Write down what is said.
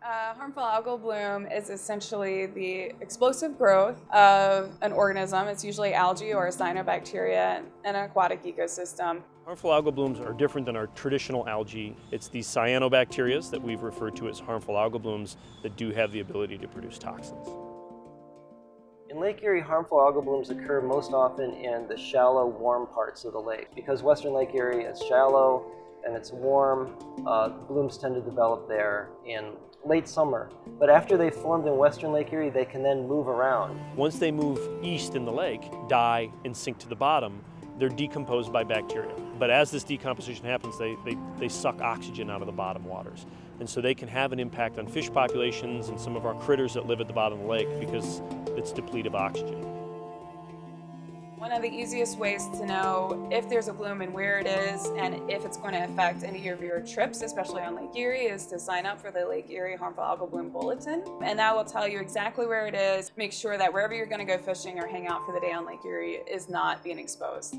Uh, harmful algal bloom is essentially the explosive growth of an organism. It's usually algae or a cyanobacteria in an aquatic ecosystem. Harmful algal blooms are different than our traditional algae. It's these cyanobacteria that we've referred to as harmful algal blooms that do have the ability to produce toxins. In Lake Erie, harmful algal blooms occur most often in the shallow, warm parts of the lake. Because western Lake Erie is shallow and it's warm, uh, blooms tend to develop there in late summer. But after they've formed in western Lake Erie, they can then move around. Once they move east in the lake, die and sink to the bottom, they're decomposed by bacteria. But as this decomposition happens, they, they, they suck oxygen out of the bottom waters. And so they can have an impact on fish populations and some of our critters that live at the bottom of the lake because it's depleted of oxygen. One of the easiest ways to know if there's a bloom and where it is and if it's going to affect any of your trips, especially on Lake Erie, is to sign up for the Lake Erie Harmful Algal Bloom Bulletin. And that will tell you exactly where it is. Make sure that wherever you're going to go fishing or hang out for the day on Lake Erie is not being exposed.